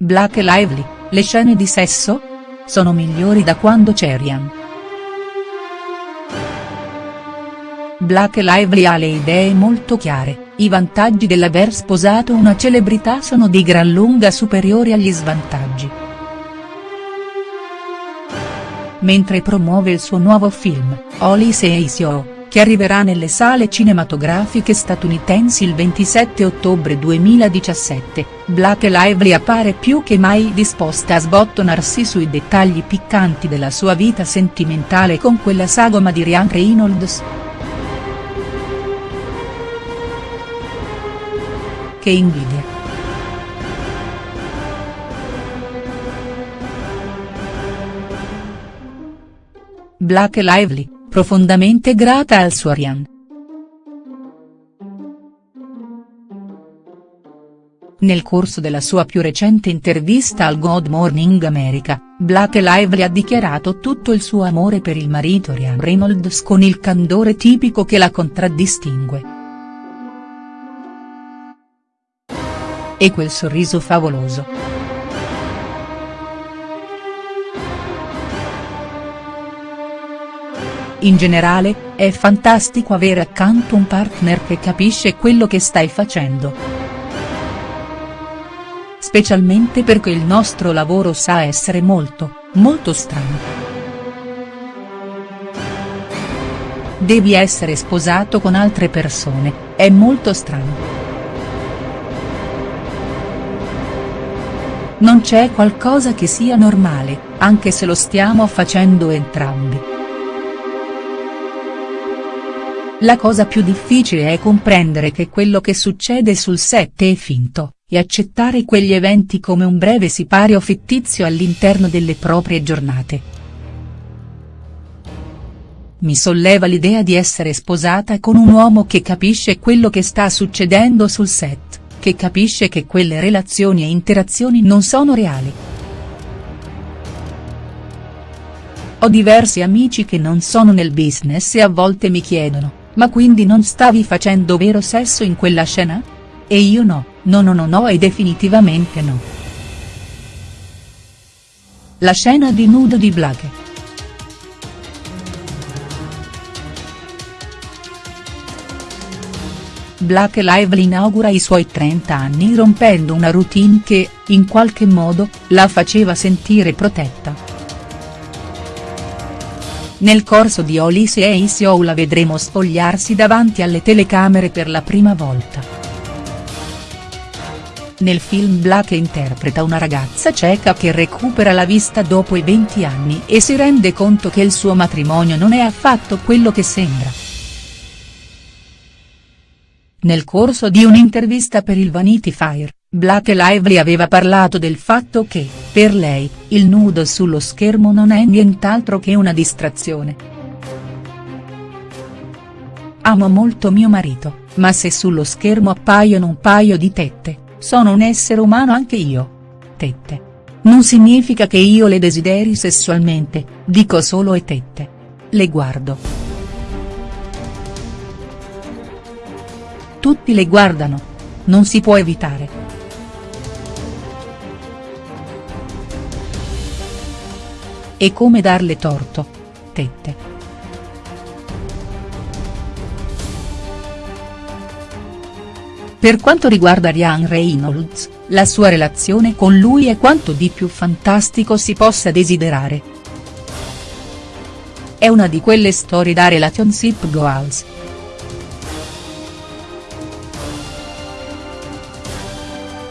Black e Lively, le scene di sesso? Sono migliori da quando c'è Ryan. Black e Lively ha le idee molto chiare, i vantaggi dell'aver sposato una celebrità sono di gran lunga superiori agli svantaggi. Mentre promuove il suo nuovo film, Oli Says Yo che arriverà nelle sale cinematografiche statunitensi il 27 ottobre 2017, Black Lively appare più che mai disposta a sbottonarsi sui dettagli piccanti della sua vita sentimentale con quella sagoma di Ryan Reynolds. Che invidia. Black Lively profondamente grata al suo Ryan. Nel corso della sua più recente intervista al Good Morning America, Black Lively ha dichiarato tutto il suo amore per il marito Ryan Reynolds con il candore tipico che la contraddistingue. E quel sorriso favoloso. In generale, è fantastico avere accanto un partner che capisce quello che stai facendo. Specialmente perché il nostro lavoro sa essere molto, molto strano. Devi essere sposato con altre persone, è molto strano. Non c'è qualcosa che sia normale, anche se lo stiamo facendo entrambi. La cosa più difficile è comprendere che quello che succede sul set è finto, e accettare quegli eventi come un breve sipario fittizio all'interno delle proprie giornate. Mi solleva l'idea di essere sposata con un uomo che capisce quello che sta succedendo sul set, che capisce che quelle relazioni e interazioni non sono reali. Ho diversi amici che non sono nel business e a volte mi chiedono, ma quindi non stavi facendo vero sesso in quella scena? E io no, no no no no e definitivamente no. La scena di nudo di Blake. Blake Lively inaugura i suoi 30 anni rompendo una routine che, in qualche modo, la faceva sentire protetta. Nel corso di Olise e Isio la vedremo spogliarsi davanti alle telecamere per la prima volta. Nel film Black interpreta una ragazza cieca che recupera la vista dopo i 20 anni e si rende conto che il suo matrimonio non è affatto quello che sembra. Nel corso di un'intervista per il Vanity Fair, Black Lively aveva parlato del fatto che, per lei, il nudo sullo schermo non è nient'altro che una distrazione. Amo molto mio marito, ma se sullo schermo appaiono un paio di tette, sono un essere umano anche io. Tette. Non significa che io le desideri sessualmente, dico solo e tette. Le guardo. Tutti le guardano. Non si può evitare. E come darle torto. Tette. Per quanto riguarda Ryan Reynolds, la sua relazione con lui è quanto di più fantastico si possa desiderare. È una di quelle storie da relationship goals.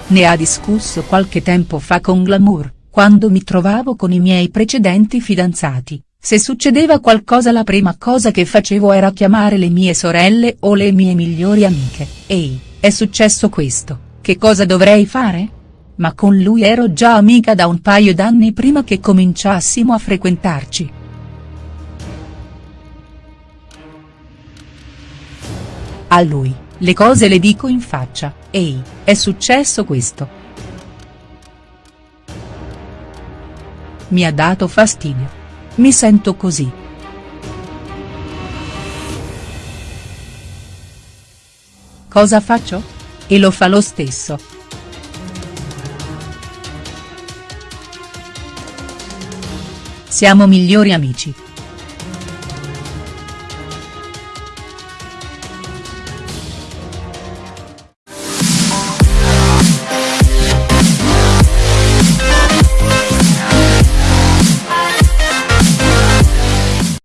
Ne ha discusso qualche tempo fa con Glamour quando mi trovavo con i miei precedenti fidanzati, se succedeva qualcosa la prima cosa che facevo era chiamare le mie sorelle o le mie migliori amiche, ehi, è successo questo, che cosa dovrei fare? Ma con lui ero già amica da un paio d'anni prima che cominciassimo a frequentarci. A lui, le cose le dico in faccia, ehi, è successo questo. Mi ha dato fastidio. Mi sento così. Cosa faccio? E lo fa lo stesso. Siamo migliori amici.